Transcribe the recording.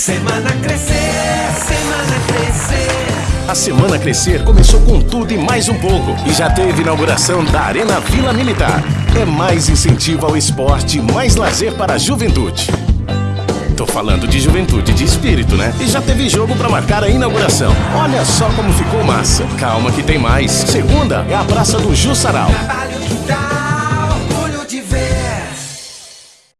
Semana Crescer, Semana Crescer. A Semana Crescer começou com tudo e mais um pouco e já teve inauguração da Arena Vila Militar. É mais incentivo ao esporte, mais lazer para a juventude. Tô falando de juventude de espírito, né? E já teve jogo para marcar a inauguração. Olha só como ficou massa. Calma que tem mais. Segunda é a Praça do Jussaral.